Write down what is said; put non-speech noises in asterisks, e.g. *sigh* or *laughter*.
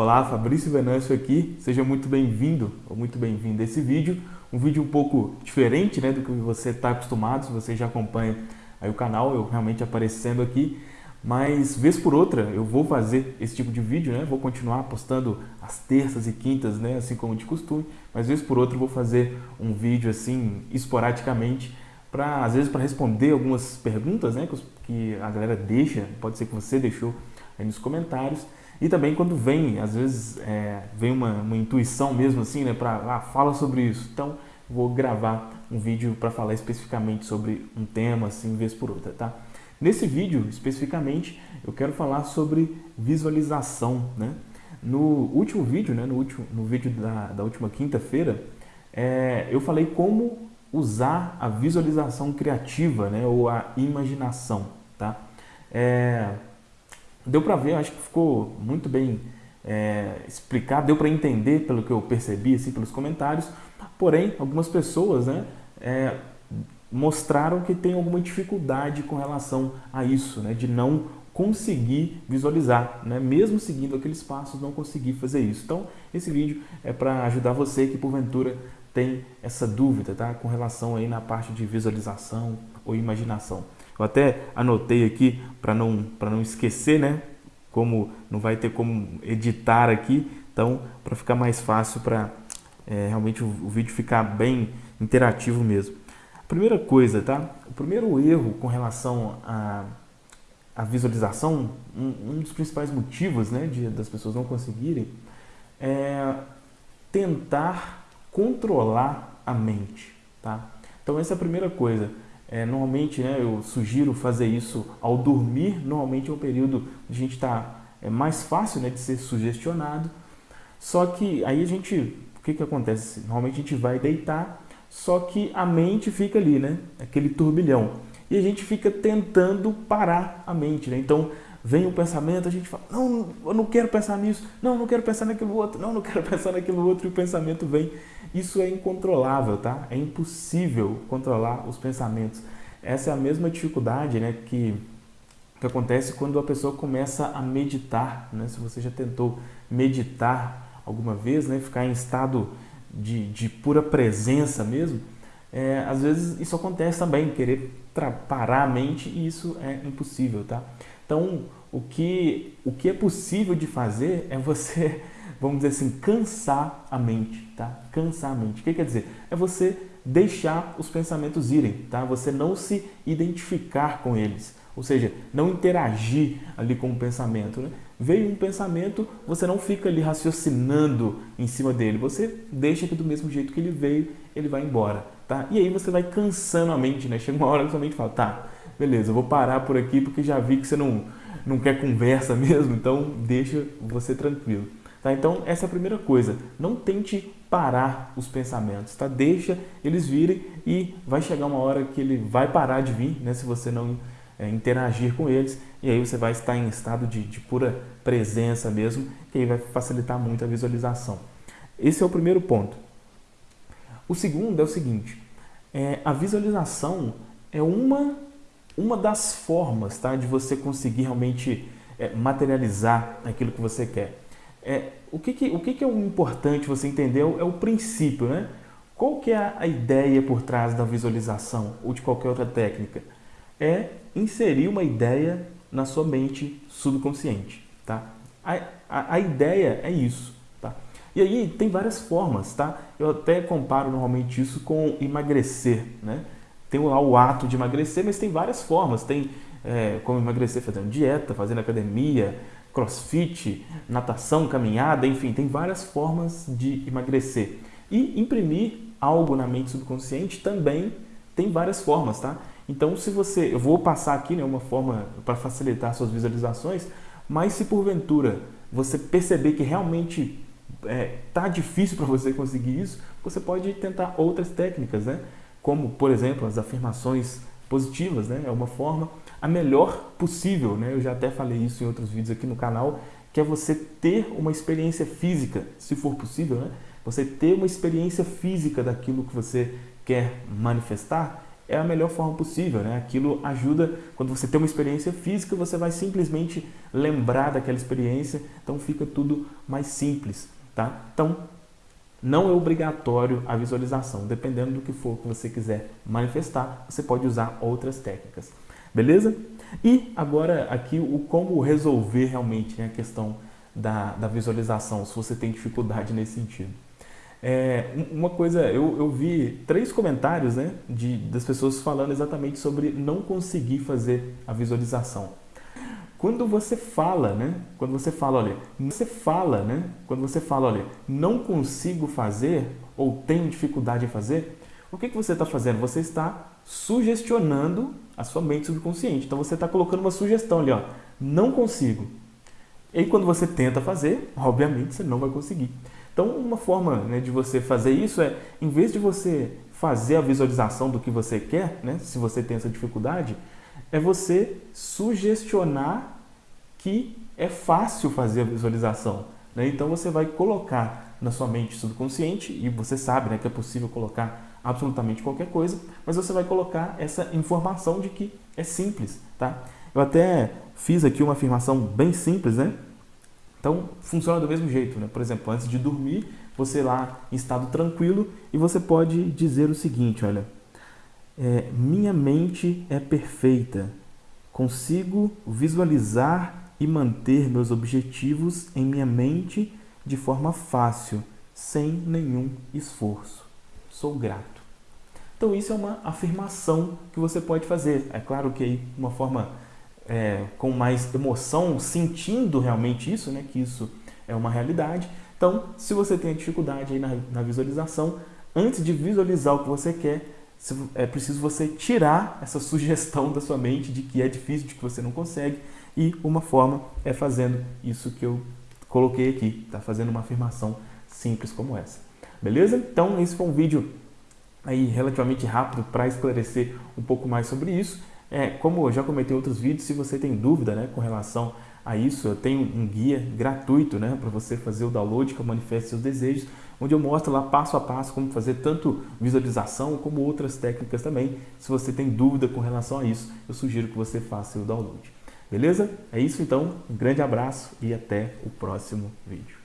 Olá, Fabrício Venâncio aqui, seja muito bem-vindo ou muito bem-vindo a esse vídeo. Um vídeo um pouco diferente né, do que você está acostumado, se você já acompanha aí o canal, eu realmente aparecendo aqui. Mas, vez por outra, eu vou fazer esse tipo de vídeo, né? Vou continuar postando às terças e quintas, né? Assim como de costume. Mas, vez por outra, eu vou fazer um vídeo, assim, esporadicamente, para às vezes para responder algumas perguntas, né? Que a galera deixa, pode ser que você deixou aí nos comentários. E também quando vem, às vezes, é, vem uma, uma, intuição mesmo assim, né? Para, ah, fala sobre isso. Então, vou gravar um vídeo para falar especificamente sobre um tema, assim, vez por outra, tá? Nesse vídeo, especificamente, eu quero falar sobre visualização, né? No último vídeo, né, no, último, no vídeo da, da última quinta-feira, é, eu falei como usar a visualização criativa, né, ou a imaginação, tá? É, deu para ver, acho que ficou muito bem é, explicado, deu para entender pelo que eu percebi, assim, pelos comentários, porém, algumas pessoas, né, é, mostraram que tem alguma dificuldade com relação a isso, né, de não conseguir visualizar, né? mesmo seguindo aqueles passos, não conseguir fazer isso. Então, esse vídeo é para ajudar você que porventura tem essa dúvida tá? com relação aí na parte de visualização ou imaginação. Eu até anotei aqui para não, não esquecer, né? como não vai ter como editar aqui, então para ficar mais fácil para é, realmente o, o vídeo ficar bem interativo mesmo. Primeira coisa, tá? O primeiro erro com relação à, à visualização, um, um, dos principais motivos né, de, das pessoas não conseguirem é tentar controlar a mente, tá? Então essa é a primeira coisa. É, normalmente né, eu sugiro fazer isso ao dormir, normalmente é um período que a gente está é mais fácil né, de ser sugestionado, só que aí a gente, o que, que acontece? Normalmente a gente vai deitar só que a mente fica ali, né? Aquele turbilhão. E a gente fica tentando parar a mente, né? Então, vem o um pensamento, a gente fala, não, eu não quero pensar nisso, não, não quero pensar naquilo outro, não, não quero *laughs* pensar naquilo outro, e o pensamento vem. Isso é incontrolável, tá? É impossível controlar os pensamentos. Essa é a mesma dificuldade, né, que, que acontece quando a pessoa começa a meditar, né? Se você já tentou meditar alguma vez, né, ficar em estado de, de pura presença mesmo, é, às vezes isso acontece também, querer parar a mente e isso é impossível, tá? Então, o que, o que é possível de fazer é você, *laughs* vamos dizer assim, cansar a mente, tá? Cansar a mente. O que quer dizer? É você deixar os pensamentos irem, tá? Você não se identificar com eles, ou seja, não interagir ali com o pensamento, né? Veio um pensamento, você não fica ali raciocinando em cima dele, você deixa que do mesmo jeito que ele veio, ele vai embora, tá? E aí você vai cansando a mente, né? Chega uma hora que sua mente fala, tá, beleza, eu vou parar por aqui porque já vi que você não, não quer conversa *laughs* mesmo, então deixa você tranquilo. Tá? Então, essa é a primeira coisa. Não tente parar os pensamentos, tá? Deixa eles virem e vai chegar uma hora que ele vai parar de vir, né? Se você não é, interagir com eles e aí você vai estar em estado de, de pura presença mesmo, que aí vai facilitar muito a visualização. Esse é o primeiro ponto. O segundo é o seguinte, é, a visualização é uma, uma das formas tá, de você conseguir realmente é, materializar aquilo que você quer. É, o que, que, o que, que é o importante você entender é o princípio, né? Qual que é a ideia por trás da visualização ou de qualquer outra técnica? É inserir uma ideia na sua mente subconsciente, tá? A, a, a, ideia é isso, tá? E aí tem várias formas, tá? Eu até comparo normalmente isso com emagrecer, né? Tem lá o ato de emagrecer, mas tem várias formas. Tem é, como emagrecer fazendo dieta, fazendo academia, crossfit, natação, caminhada, enfim, tem várias formas de emagrecer. E imprimir algo na mente subconsciente também tem várias formas, tá? Então, se você, eu vou passar aqui né, uma forma para facilitar suas visualizações, mas se porventura você perceber que realmente é, tá difícil para você conseguir isso, você pode tentar outras técnicas, né? Como, por exemplo, as afirmações positivas, né? É uma forma a melhor possível, né? Eu já até falei isso em outros vídeos aqui no canal, que é você ter uma experiência física, se for possível, né? Você ter uma experiência física daquilo que você quer manifestar é a melhor forma possível, né? Aquilo ajuda, quando você tem uma experiência física, você vai simplesmente lembrar daquela experiência, então fica tudo mais simples, tá? Então, não é obrigatório a visualização, dependendo do que for que você quiser manifestar, você pode usar outras técnicas, beleza? E agora aqui o como resolver realmente né, a questão da, da visualização, se você tem dificuldade nesse sentido. É, uma coisa, eu, eu vi três comentários né, de, das pessoas falando exatamente sobre não conseguir fazer a visualização. Quando você fala, né? Quando você fala, olha, você fala, né? Quando você fala, olha, não consigo fazer ou tenho dificuldade em fazer, o que, que você está fazendo? Você está sugestionando a sua mente subconsciente. Então você está colocando uma sugestão ali, ó, não consigo. E quando você tenta fazer, obviamente você não vai conseguir. Então, uma forma né, de você fazer isso é, em vez de você fazer a visualização do que você quer, né, se você tem essa dificuldade, é você sugestionar que é fácil fazer a visualização. Né? Então, você vai colocar na sua mente subconsciente, e você sabe né, que é possível colocar absolutamente qualquer coisa, mas você vai colocar essa informação de que é simples. Tá? Eu até fiz aqui uma afirmação bem simples, né? Então, funciona do mesmo jeito, né? Por exemplo, antes de dormir, você lá em estado tranquilo e você pode dizer o seguinte, olha, é, minha mente é perfeita, consigo visualizar e manter meus objetivos em minha mente de forma fácil, sem nenhum esforço. Sou grato. Então isso é uma afirmação que você pode fazer. É claro que aí uma forma é, com mais emoção, sentindo realmente isso, né, que isso é uma realidade. Então, se você tem dificuldade aí na, na visualização, antes de visualizar o que você quer, é preciso você tirar essa sugestão da sua mente de que é difícil, de que você não consegue, e uma forma é fazendo isso que eu coloquei aqui, tá? Fazendo uma afirmação simples como essa. Beleza? Então, esse foi um vídeo aí relativamente rápido para esclarecer um pouco mais sobre isso. É, como eu já comentei em outros vídeos, se você tem dúvida né, com relação a isso, eu tenho um guia gratuito né, para você fazer o download que eu manifeste seus desejos, onde eu mostro lá passo a passo como fazer tanto visualização como outras técnicas também. Se você tem dúvida com relação a isso, eu sugiro que você faça o download. Beleza? É isso então, um grande abraço e até o próximo vídeo.